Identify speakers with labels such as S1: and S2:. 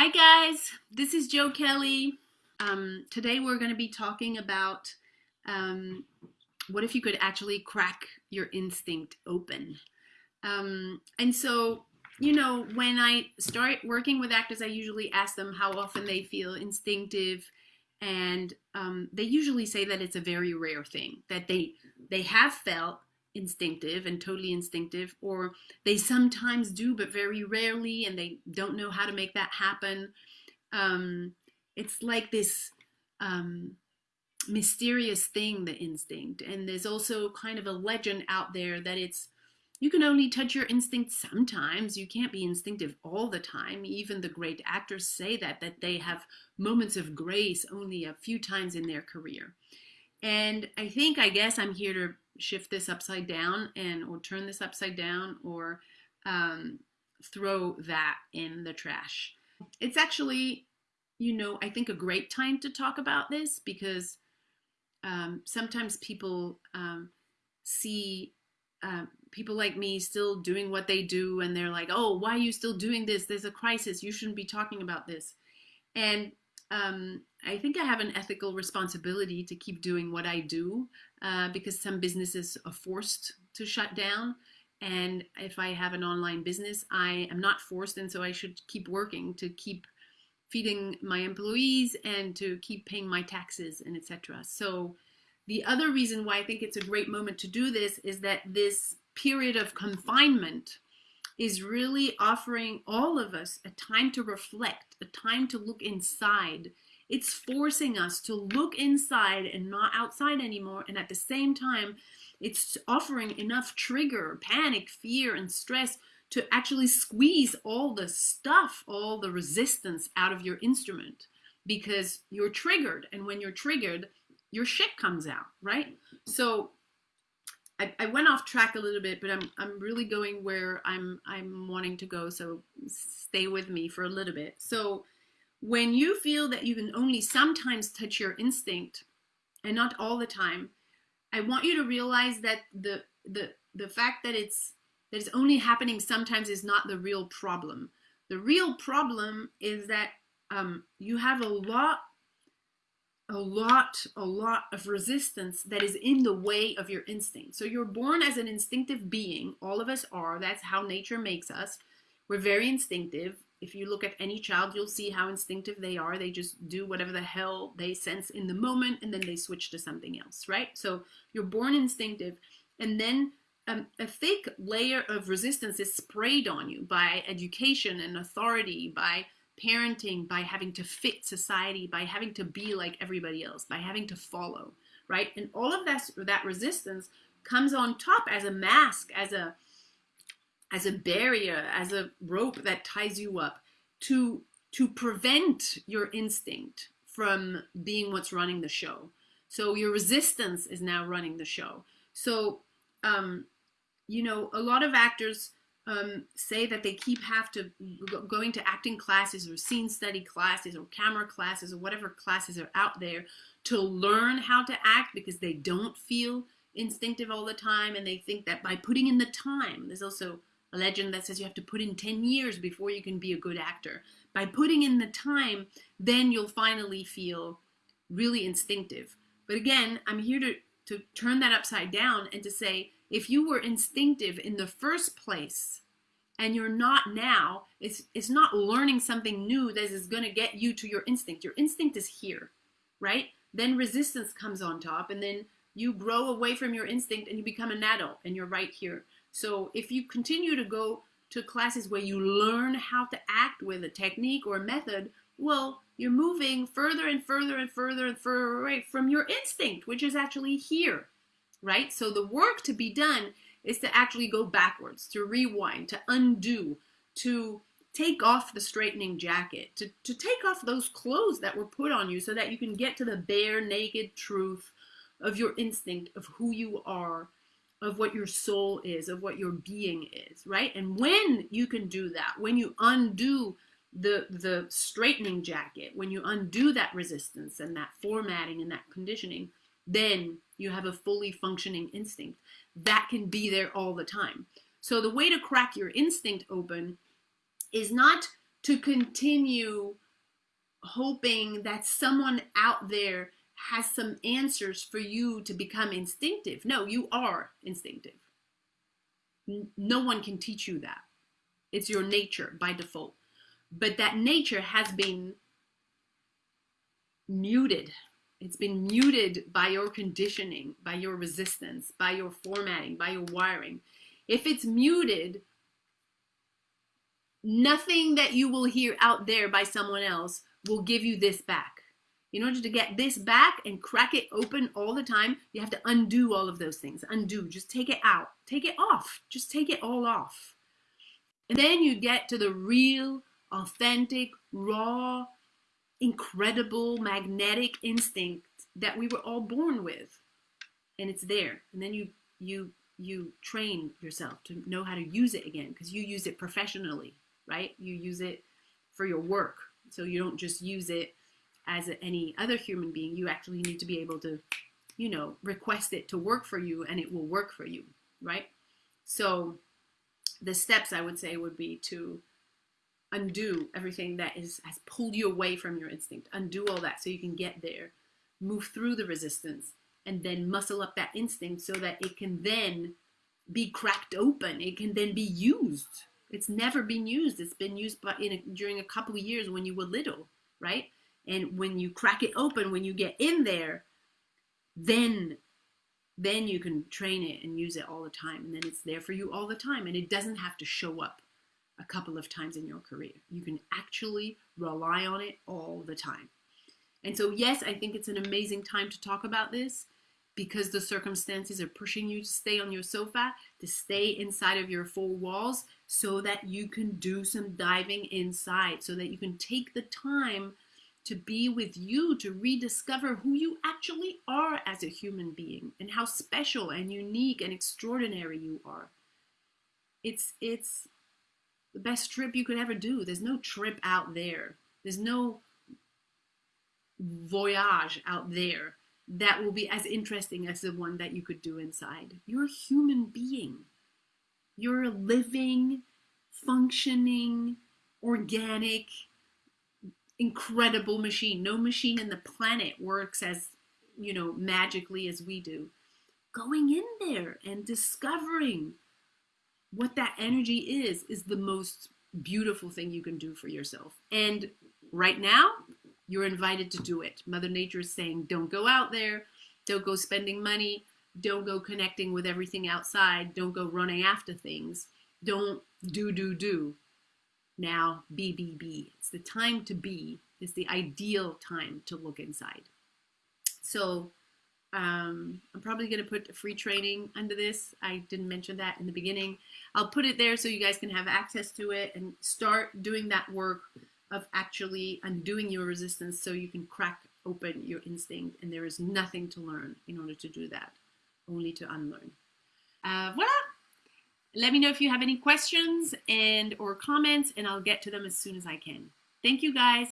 S1: Hi guys, this is Joe Kelly. Um, today we're going to be talking about um, what if you could actually crack your instinct open. Um, and so, you know, when I start working with actors, I usually ask them how often they feel instinctive, and um, they usually say that it's a very rare thing that they they have felt instinctive and totally instinctive, or they sometimes do, but very rarely, and they don't know how to make that happen. Um, it's like this um, mysterious thing, the instinct. And there's also kind of a legend out there that it's you can only touch your instinct sometimes. You can't be instinctive all the time. Even the great actors say that, that they have moments of grace only a few times in their career. And I think, I guess I'm here to shift this upside down and or turn this upside down or um, throw that in the trash. It's actually, you know, I think a great time to talk about this because um, sometimes people um, see uh, people like me still doing what they do and they're like, oh, why are you still doing this? There's a crisis. You shouldn't be talking about this. And um, I think I have an ethical responsibility to keep doing what I do uh, because some businesses are forced to shut down. And if I have an online business, I am not forced, and so I should keep working to keep feeding my employees and to keep paying my taxes and etc. So the other reason why I think it's a great moment to do this is that this period of confinement is really offering all of us a time to reflect, a time to look inside. It's forcing us to look inside and not outside anymore. And at the same time, it's offering enough trigger, panic, fear, and stress to actually squeeze all the stuff, all the resistance out of your instrument because you're triggered. And when you're triggered, your shit comes out, right? So I, I went off track a little bit, but I'm I'm really going where I'm I'm wanting to go. So stay with me for a little bit. So when you feel that you can only sometimes touch your instinct and not all the time, I want you to realize that the the the fact that it's that it's only happening sometimes is not the real problem. The real problem is that um, you have a lot a lot, a lot of resistance that is in the way of your instinct. So you're born as an instinctive being. All of us are. That's how nature makes us. We're very instinctive. If you look at any child, you'll see how instinctive they are. They just do whatever the hell they sense in the moment and then they switch to something else, right? So you're born instinctive. And then um, a thick layer of resistance is sprayed on you by education and authority, by parenting by having to fit society, by having to be like everybody else, by having to follow, right? And all of that that resistance comes on top as a mask, as a as a barrier, as a rope that ties you up to to prevent your instinct from being what's running the show. So your resistance is now running the show. So um, you know, a lot of actors um, say that they keep have to going to acting classes or scene study classes or camera classes or whatever classes are out there to learn how to act because they don't feel instinctive all the time and they think that by putting in the time there's also a legend that says you have to put in 10 years before you can be a good actor. By putting in the time then you'll finally feel really instinctive. But again i'm here to to turn that upside down and to say if you were instinctive in the first place and you're not now, it's, it's not learning something new that is going to get you to your instinct. Your instinct is here, right? Then resistance comes on top, and then you grow away from your instinct and you become an adult, and you're right here. So if you continue to go to classes where you learn how to act with a technique or a method, well, you're moving further and further and further and further away from your instinct, which is actually here right? So the work to be done is to actually go backwards, to rewind, to undo, to take off the straightening jacket, to, to take off those clothes that were put on you so that you can get to the bare, naked truth of your instinct, of who you are, of what your soul is, of what your being is, right? And when you can do that, when you undo the the straightening jacket, when you undo that resistance and that formatting and that conditioning, then you have a fully functioning instinct that can be there all the time. So the way to crack your instinct open is not to continue hoping that someone out there has some answers for you to become instinctive. No, you are instinctive. No one can teach you that. It's your nature by default. But that nature has been muted. It's been muted by your conditioning, by your resistance, by your formatting, by your wiring. If it's muted, nothing that you will hear out there by someone else will give you this back. In order to get this back and crack it open all the time, you have to undo all of those things. Undo, just take it out, take it off, just take it all off. And then you get to the real, authentic, raw, incredible, magnetic instinct that we were all born with. And it's there. And then you you you train yourself to know how to use it again because you use it professionally, right? You use it for your work. So you don't just use it as any other human being. You actually need to be able to, you know, request it to work for you and it will work for you, right? So the steps I would say would be to undo everything that is has pulled you away from your instinct. Undo all that so you can get there, move through the resistance, and then muscle up that instinct so that it can then be cracked open. It can then be used. It's never been used. It's been used but in a, during a couple of years when you were little, right? And when you crack it open, when you get in there, then then you can train it and use it all the time and then it's there for you all the time and it doesn't have to show up a couple of times in your career. You can actually rely on it all the time. And so yes, I think it's an amazing time to talk about this because the circumstances are pushing you to stay on your sofa, to stay inside of your four walls so that you can do some diving inside, so that you can take the time to be with you, to rediscover who you actually are as a human being and how special and unique and extraordinary you are. It's, it's the best trip you could ever do. There's no trip out there. There's no voyage out there that will be as interesting as the one that you could do inside. You're a human being. You're a living, functioning, organic, incredible machine. No machine in the planet works as, you know, magically as we do. Going in there and discovering what that energy is, is the most beautiful thing you can do for yourself. And right now, you're invited to do it. Mother Nature is saying, don't go out there, don't go spending money, don't go connecting with everything outside, don't go running after things, don't do, do, do now be, be, be. It's the time to be. It's the ideal time to look inside. So um, I'm probably going to put a free training under this. I didn't mention that in the beginning. I'll put it there so you guys can have access to it and start doing that work of actually undoing your resistance so you can crack open your instinct. And there is nothing to learn in order to do that, only to unlearn. Uh, voila! Let me know if you have any questions and or comments and I'll get to them as soon as I can. Thank you guys.